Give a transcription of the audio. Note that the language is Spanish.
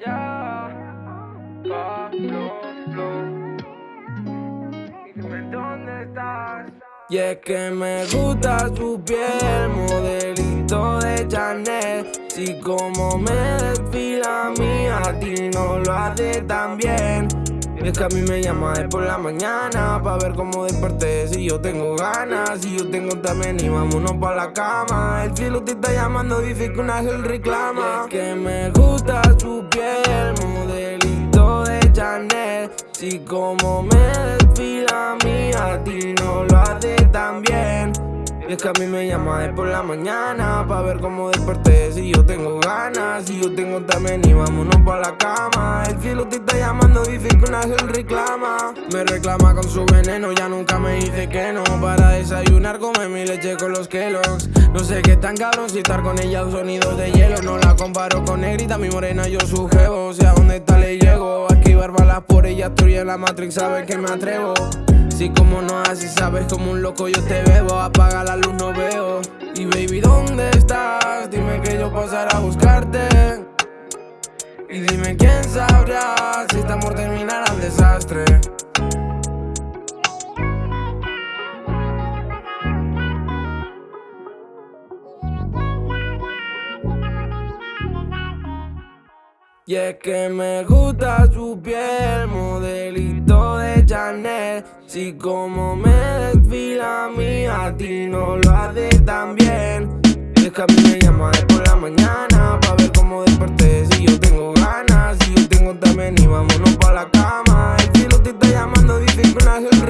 Ya. Dime dónde estás. Y es que me gusta su piel, modelito de Chanel. Si como me desfila a mí, a ti no lo hace tan bien. Es que a mí me llama de por la mañana Pa' ver cómo desperté. Si yo tengo ganas Si yo tengo también y vámonos pa' la cama. El cielo te está llamando, dice que un ángel reclama. Es que me gusta su piel, modelito de Chanel. Si como me desfila a mí, a ti no lo hace tan bien. Es que a mí me llama de por la mañana Pa' ver cómo desperté. Si yo tengo ganas Si yo tengo también y vámonos pa' la cama reclama. Me reclama con su veneno, ya nunca me dice que no. Para desayunar come mi leche con los Kellogg's No sé qué tan cabrón si estar con ella un sonido de hielo. No la comparo con negrita, mi morena, yo su jevo. O sea, ¿dónde está le llego? A esquivar balas por ella, estoy en la Matrix, sabes que me atrevo si como no así sabes como un loco yo te bebo. Apaga la luz no veo. Y baby ¿dónde estás? Dime que yo pasaré a buscarte. Y dime quién sabrá Si amor terminará en Y es que me gusta su piel, modelito de Chanel. Si como me desfila a mí, a ti no lo hace tan bien. Y es que a mí me llama de por la mañana Pa' ver cómo desperté, si yo tengo ganas Si yo tengo también y vámonos pa' la cama. El si lo te está llamando, dice que una es el